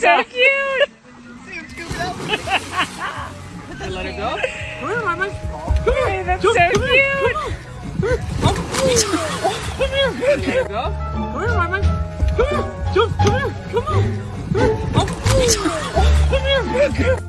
That's so cute. Let it go. Come here, Mama. Come here. Hey, that's so cute. Come on. Come here. Let it go. Mattis,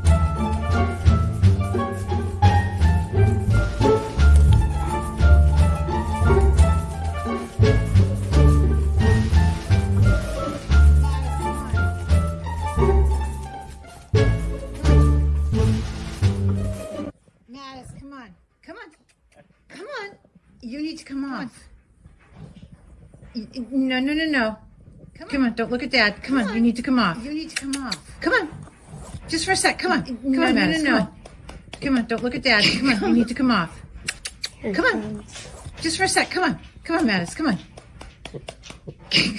You need to come off. Y- y- No, no, no, no. Come on. Don't look at dad. Come, on. You need to come off. You need to come off. Come on. Just for a sec. Come on. Come No, on, no, Mattis. no, Come no. on. Come on. Don't look at dad. Come on. You need to come off. Come on. Just for a sec. Come on. Come on, Mattis. Come on.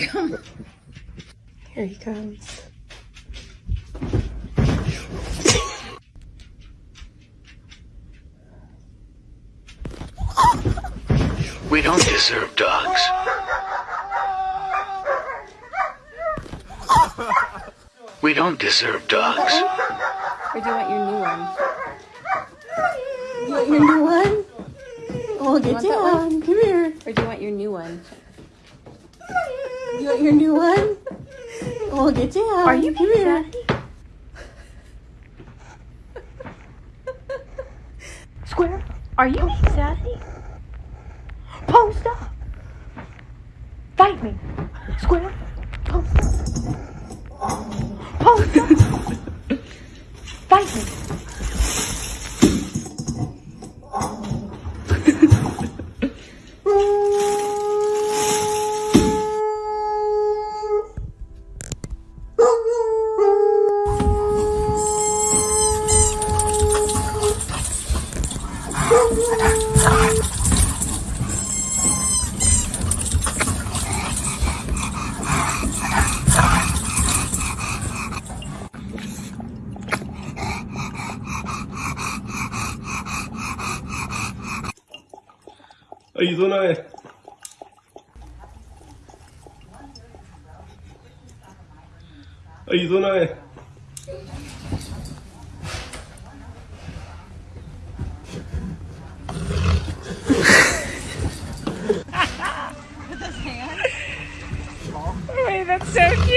Come on. Here he comes. We don't deserve dogs. We don't deserve dogs. Or do you want your new one? You want your new one? Oh, get want that down. Come here. Or do you want your new one? You want your new one? Oh, get down. Are you Come here. Square, are you being sassy? Post up. Fight me. Square, Arizona. Arizona. With his hand? Wait, that's so cute.